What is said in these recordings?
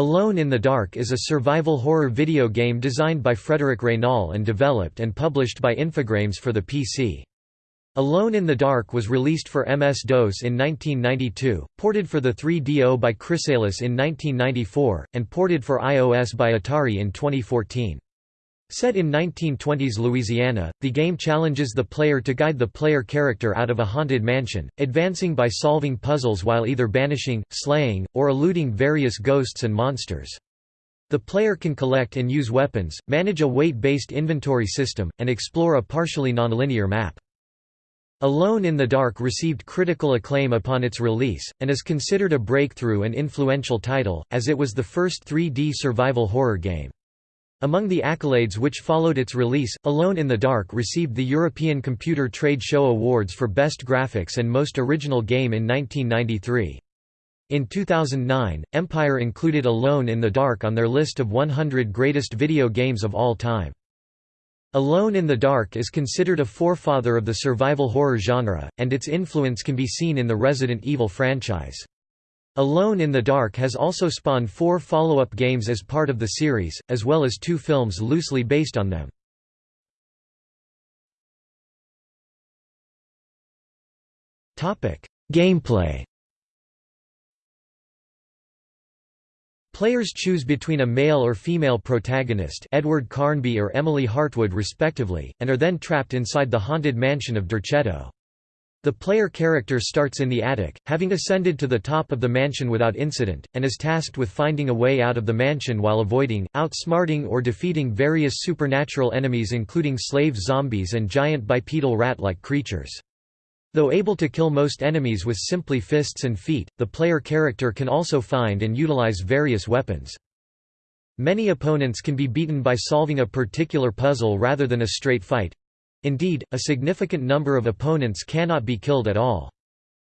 Alone in the Dark is a survival horror video game designed by Frederic Raynal and developed and published by Infogrames for the PC. Alone in the Dark was released for MS-DOS in 1992, ported for the 3DO by Chrysalis in 1994, and ported for iOS by Atari in 2014. Set in 1920s Louisiana, the game challenges the player to guide the player character out of a haunted mansion, advancing by solving puzzles while either banishing, slaying, or eluding various ghosts and monsters. The player can collect and use weapons, manage a weight-based inventory system, and explore a partially nonlinear map. Alone in the Dark received critical acclaim upon its release, and is considered a breakthrough and influential title, as it was the first 3D survival horror game. Among the accolades which followed its release, Alone in the Dark received the European Computer Trade Show Awards for Best Graphics and Most Original Game in 1993. In 2009, Empire included Alone in the Dark on their list of 100 greatest video games of all time. Alone in the Dark is considered a forefather of the survival horror genre, and its influence can be seen in the Resident Evil franchise. Alone in the Dark has also spawned four follow-up games as part of the series, as well as two films loosely based on them. Gameplay Players choose between a male or female protagonist Edward Carnby or Emily Hartwood respectively, and are then trapped inside the haunted mansion of Derceto. The player character starts in the attic, having ascended to the top of the mansion without incident, and is tasked with finding a way out of the mansion while avoiding, outsmarting or defeating various supernatural enemies including slave zombies and giant bipedal rat-like creatures. Though able to kill most enemies with simply fists and feet, the player character can also find and utilize various weapons. Many opponents can be beaten by solving a particular puzzle rather than a straight fight, Indeed, a significant number of opponents cannot be killed at all.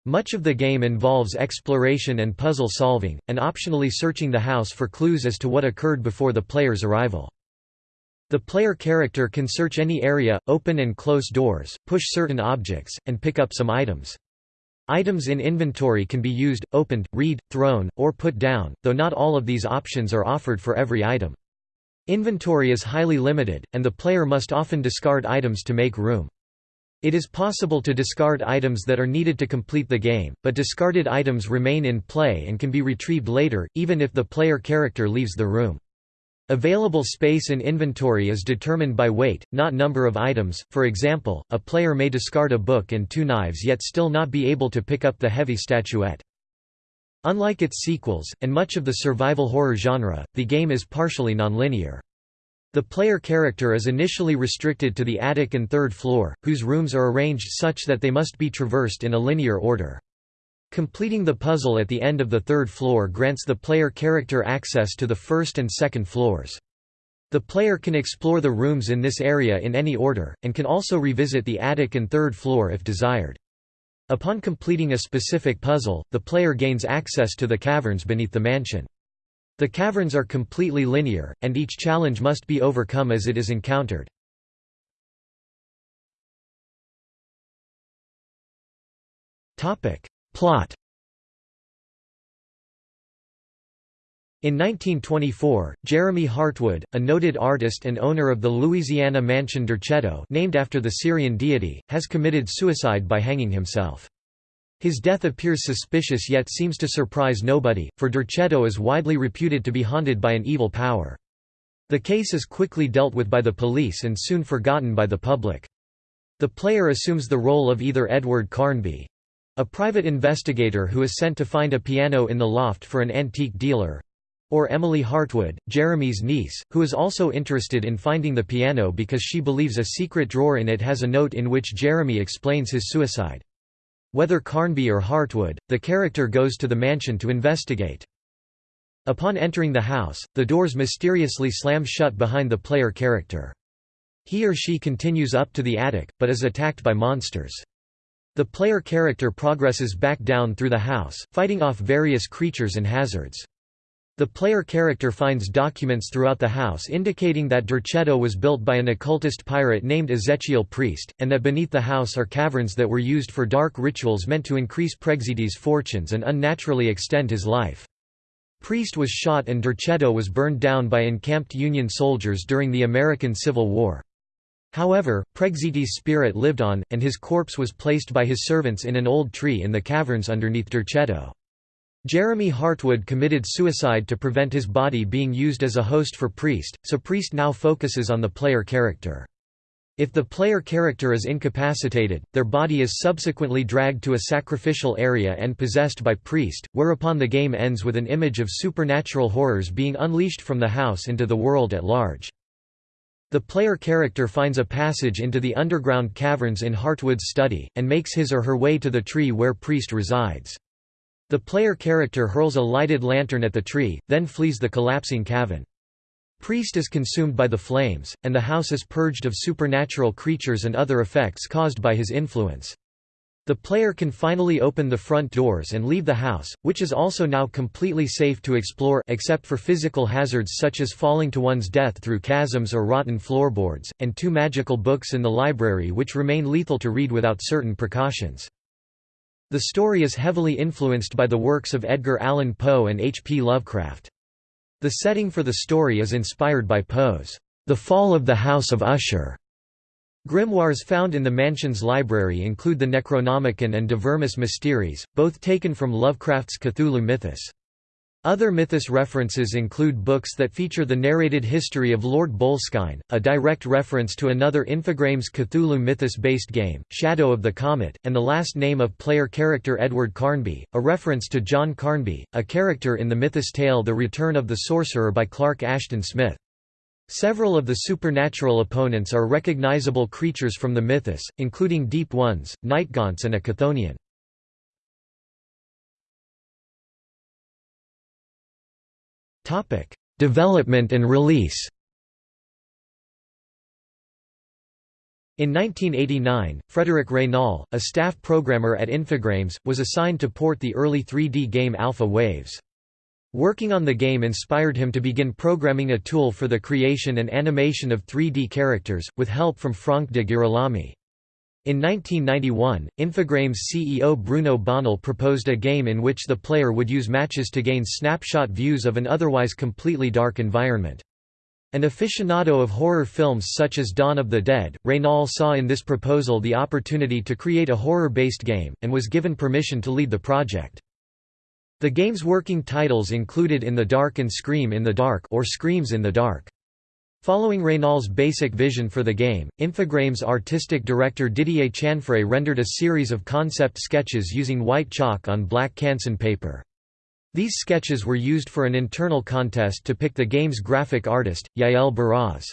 Much of the game involves exploration and puzzle solving, and optionally searching the house for clues as to what occurred before the player's arrival. The player character can search any area, open and close doors, push certain objects, and pick up some items. Items in inventory can be used, opened, read, thrown, or put down, though not all of these options are offered for every item. Inventory is highly limited, and the player must often discard items to make room. It is possible to discard items that are needed to complete the game, but discarded items remain in play and can be retrieved later, even if the player character leaves the room. Available space in inventory is determined by weight, not number of items, for example, a player may discard a book and two knives yet still not be able to pick up the heavy statuette. Unlike its sequels, and much of the survival horror genre, the game is partially nonlinear. The player character is initially restricted to the attic and third floor, whose rooms are arranged such that they must be traversed in a linear order. Completing the puzzle at the end of the third floor grants the player character access to the first and second floors. The player can explore the rooms in this area in any order, and can also revisit the attic and third floor if desired. Upon completing a specific puzzle, the player gains access to the caverns beneath the mansion. The caverns are completely linear, and each challenge must be overcome as it is encountered. Plot In 1924, Jeremy Hartwood, a noted artist and owner of the Louisiana mansion Derceto named after the Syrian deity, has committed suicide by hanging himself. His death appears suspicious yet seems to surprise nobody, for Derceto is widely reputed to be haunted by an evil power. The case is quickly dealt with by the police and soon forgotten by the public. The player assumes the role of either Edward Carnby—a private investigator who is sent to find a piano in the loft for an antique dealer, or Emily Hartwood, Jeremy's niece, who is also interested in finding the piano because she believes a secret drawer in it has a note in which Jeremy explains his suicide. Whether Carnby or Hartwood, the character goes to the mansion to investigate. Upon entering the house, the doors mysteriously slam shut behind the player character. He or she continues up to the attic, but is attacked by monsters. The player character progresses back down through the house, fighting off various creatures and hazards. The player character finds documents throughout the house indicating that Derceto was built by an occultist pirate named Ezechiel Pregzt, and that beneath the house are caverns that were used for dark rituals meant to increase Pregzt's fortunes and unnaturally extend his life. Pregzt was shot and Derceto was burned down by encamped Union soldiers during the American Civil War. However, Pregzt's spirit lived on, and his corpse was placed by his servants in an old tree in the caverns underneath Derceto. Jeremy Hartwood committed suicide to prevent his body being used as a host for Pregzt, so Pregzt now focuses on the player character. If the player character is incapacitated, their body is subsequently dragged to a sacrificial area and possessed by Pregzt, whereupon the game ends with an image of supernatural horrors being unleashed from the house into the world at large. The player character finds a passage into the underground caverns in Hartwood's study, and makes his or her way to the tree where Pregzt resides. The player character hurls a lighted lantern at the tree, then flees the collapsing cavern. Pregzt is consumed by the flames, and the house is purged of supernatural creatures and other effects caused by his influence. The player can finally open the front doors and leave the house, which is also now completely safe to explore except for physical hazards such as falling to one's death through chasms or rotten floorboards, and two magical books in the library which remain lethal to read without certain precautions. The story is heavily influenced by the works of Edgar Allan Poe and H. P. Lovecraft. The setting for the story is inspired by Poe's The Fall of the House of Usher. Grimoires found in the mansion's library include the Necronomicon and De Vermis Mysteriis, both taken from Lovecraft's Cthulhu mythos. Other mythos references include books that feature the narrated history of Lord Boleskine, a direct reference to another Infogrames Cthulhu mythos-based game, Shadow of the Comet, and the last name of player character Edward Carnby, a reference to John Carnby, a character in the mythos tale The Return of the Sorcerer by Clark Ashton Smith. Several of the supernatural opponents are recognizable creatures from the mythos, including Deep Ones, Nightgaunts and a Chthonian. Topic: Development and release. In 1989, Frederic Raynal, a staff programmer at Infogrames, was assigned to port the early 3D game Alpha Waves. Working on the game inspired him to begin programming a tool for the creation and animation of 3D characters, with help from Franck de Girolami. In 1991, Infogrames CEO Bruno Bonnell proposed a game in which the player would use matches to gain snapshot views of an otherwise completely dark environment. An aficionado of horror films such as Dawn of the Dead, Raynal saw in this proposal the opportunity to create a horror-based game, and was given permission to lead the project. The game's working titles included In the Dark and Scream in the Dark or Screams in the Dark. Following Raynal's basic vision for the game, Infogrames artistic director Didier Chanfray rendered a series of concept sketches using white chalk on black Canson paper. These sketches were used for an internal contest to pick the game's graphic artist, Yael Barroz.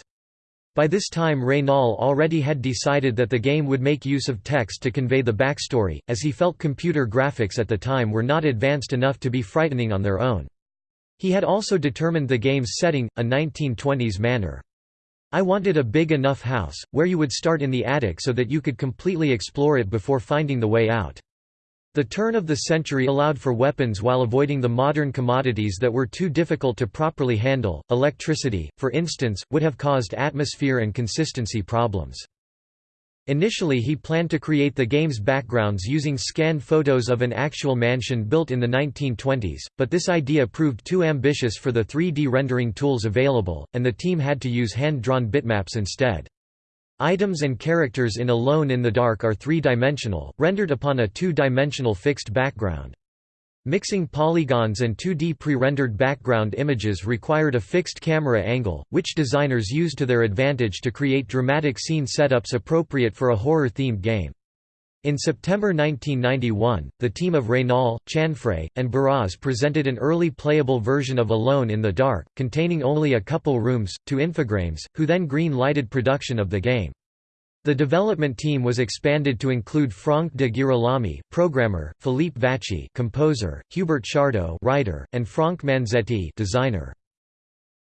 By this time Raynal already had decided that the game would make use of text to convey the backstory, as he felt computer graphics at the time were not advanced enough to be frightening on their own. He had also determined the game's setting, a 1920s manor. I wanted a big enough house, where you would start in the attic so that you could completely explore it before finding the way out. The turn of the century allowed for weapons while avoiding the modern commodities that were too difficult to properly handle. Electricity, for instance, would have caused atmosphere and consistency problems. Initially he planned to create the game's backgrounds using scanned photos of an actual mansion built in the 1920s, but this idea proved too ambitious for the 3D rendering tools available, and the team had to use hand-drawn bitmaps instead. Items and characters in Alone in the Dark are three-dimensional, rendered upon a two-dimensional fixed background. Mixing polygons and 2D pre-rendered background images required a fixed camera angle, which designers used to their advantage to create dramatic scene setups appropriate for a horror-themed game. In September 1991, the team of Raynal, Chanfray, and Barroz presented an early playable version of Alone in the Dark, containing only a couple rooms, to Infogrames, who then green-lighted production of the game. The development team was expanded to include Franck de Girolami, programmer, Philippe Vachey, composer, Hubert Chardot, writer, and Franck Manzetti, designer.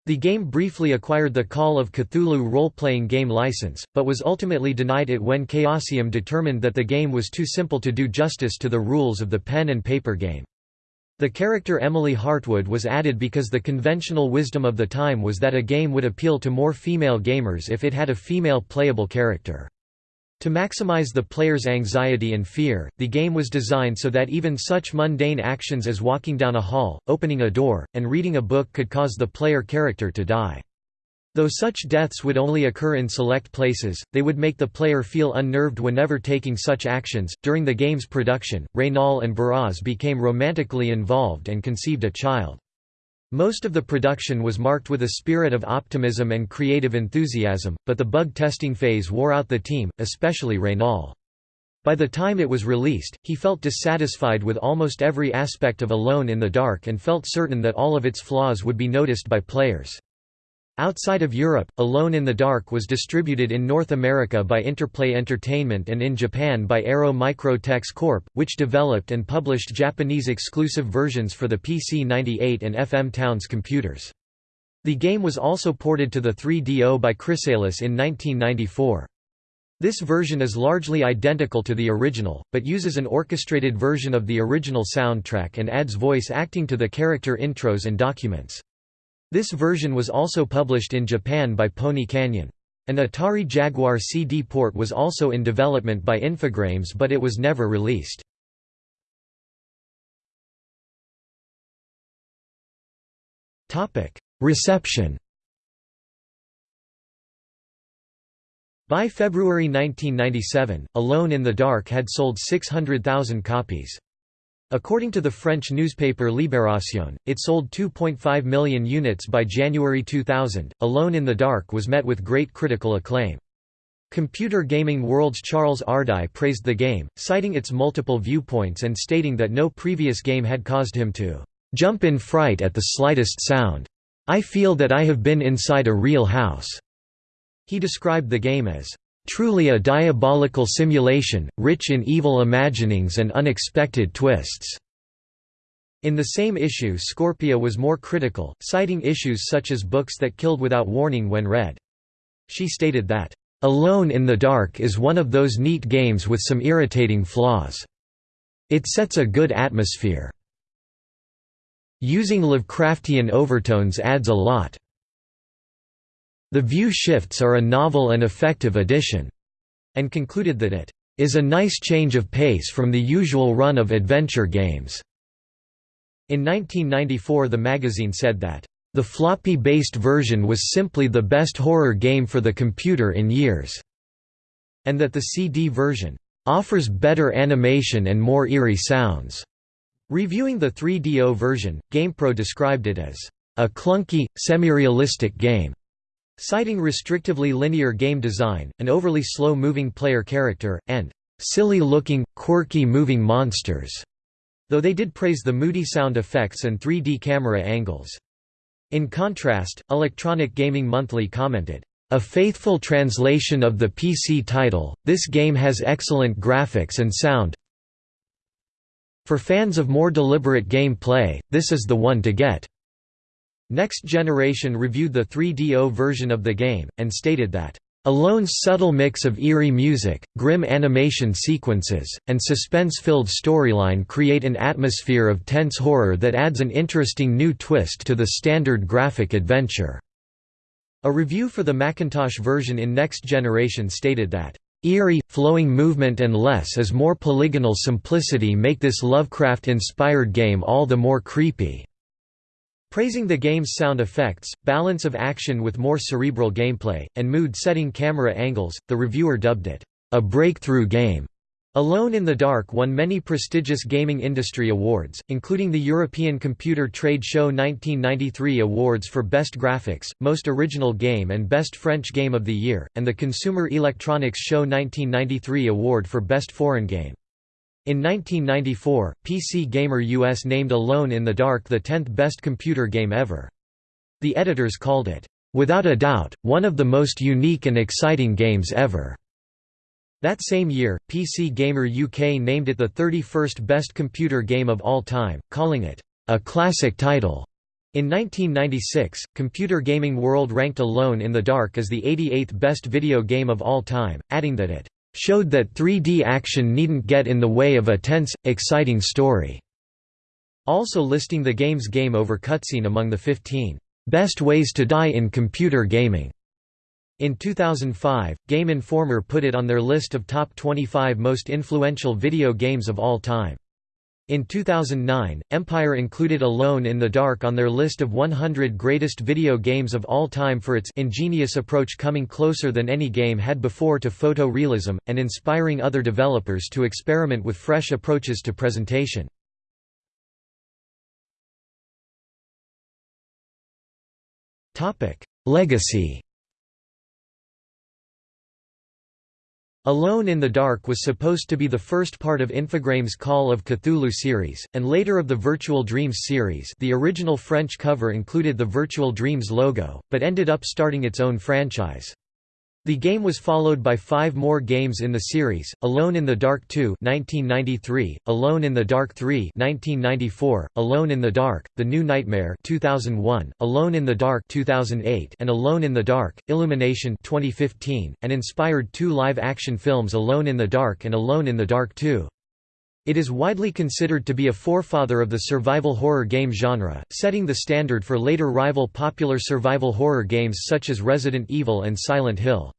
The game briefly acquired the Call of Cthulhu role-playing game license, but was ultimately denied it when Chaosium determined that the game was too simple to do justice to the rules of the pen and paper game. The character Emily Hartwood was added because the conventional wisdom of the time was that a game would appeal to more female gamers if it had a female playable character. To maximize the player's anxiety and fear, the game was designed so that even such mundane actions as walking down a hall, opening a door, and reading a book could cause the player character to die. Though such deaths would only occur in select places, they would make the player feel unnerved whenever taking such actions. During the game's production, Raynal and Barroz became romantically involved and conceived a child. Most of the production was marked with a spirit of optimism and creative enthusiasm, but the bug testing phase wore out the team, especially Raynal. By the time it was released, he felt dissatisfied with almost every aspect of Alone in the Dark and felt certain that all of its flaws would be noticed by players. Outside of Europe, Alone in the Dark was distributed in North America by Interplay Entertainment and in Japan by Arrow Micro-Techs Corp., which developed and published Japanese exclusive versions for the PC-98 and FM Towns computers. The game was also ported to the 3DO by Chrysalis in 1994. This version is largely identical to the original, but uses an orchestrated version of the original soundtrack and adds voice acting to the character intros and documents. This version was also published in Japan by Pony Canyon. An Atari Jaguar CD port was also in development by Infogrames but it was never released. Reception By February 1997, Alone in the Dark had sold 600,000 copies. According to the French newspaper Libération, it sold 2.5 million units by January 2000. Alone in the Dark was met with great critical acclaim. Computer Gaming World's Charles Ardai praised the game, citing its multiple viewpoints and stating that no previous game had caused him to jump in fright at the slightest sound. I feel that I have been inside a real house. He described the game as Truly a diabolical simulation, rich in evil imaginings and unexpected twists." In the same issue Scorpia was more critical, citing issues such as books that killed without warning when read. She stated that, "...Alone in the Dark is one of those neat games with some irritating flaws. It sets a good atmosphere. Using Lovecraftian overtones adds a lot. The view shifts are a novel and effective addition, and concluded that it is a nice change of pace from the usual run of adventure games. In 1994 the magazine said that, "...the floppy-based version was simply the best horror game for the computer in years", and that the CD version, "...offers better animation and more eerie sounds." Reviewing the 3DO version, GamePro described it as, "...a clunky, semi-realistic game." Citing restrictively linear game design, an overly slow-moving player character, and silly-looking, quirky moving monsters, though they did praise the moody sound effects and 3D camera angles. In contrast, Electronic Gaming Monthly commented, a faithful translation of the PC title, this game has excellent graphics and sound. For fans of more deliberate game play, this is the one to get. Next Generation reviewed the 3DO version of the game, and stated that, "...Alone's subtle mix of eerie music, grim animation sequences, and suspense-filled storyline create an atmosphere of tense horror that adds an interesting new twist to the standard graphic adventure." A review for the Macintosh version in Next Generation stated that, Eerie, flowing movement and less is more polygonal simplicity make this Lovecraft-inspired game all the more creepy. Praising the game's sound effects, balance of action with more cerebral gameplay, and mood-setting camera angles, the reviewer dubbed it, "...a breakthrough game." Alone in the Dark won many prestigious gaming industry awards, including the European Computer Trade Show 1993 awards for Best Graphics, Most Original Game and Best French Game of the Year, and the Consumer Electronics Show 1993 award for Best Foreign Game. In 1994, PC Gamer US named Alone in the Dark the 10th best computer game ever. The editors called it, "...without a doubt, one of the most unique and exciting games ever." That same year, PC Gamer UK named it the 31st best computer game of all time, calling it, "...a classic title." In 1996, Computer Gaming World ranked Alone in the Dark as the 88th best video game of all time, adding that it showed that 3D action needn't get in the way of a tense, exciting story", also listing the game's game over cutscene among the 15 "...best ways to die in computer gaming." In 2005, Game Informer put it on their list of top 25 most influential video games of all time. In 2009, Empire included Alone in the Dark on their list of 100 greatest video games of all time for its ingenious approach coming closer than any game had before to photorealism, and inspiring other developers to experiment with fresh approaches to presentation. Legacy Alone in the Dark was supposed to be the first part of Infogrames' Call of Cthulhu series, and later of the Virtual Dreams series the original French cover included the Virtual Dreams logo, but ended up starting its own franchise. The game was followed by five more games in the series, Alone in the Dark 2 1993, Alone in the Dark 3 1994, Alone in the Dark, The New Nightmare 2001, Alone in the Dark 2008, and Alone in the Dark, Illumination 2015, and inspired two live-action films Alone in the Dark and Alone in the Dark 2. It is widely considered to be a forefather of the survival horror game genre, setting the standard for later rival popular survival horror games such as Resident Evil and Silent Hill.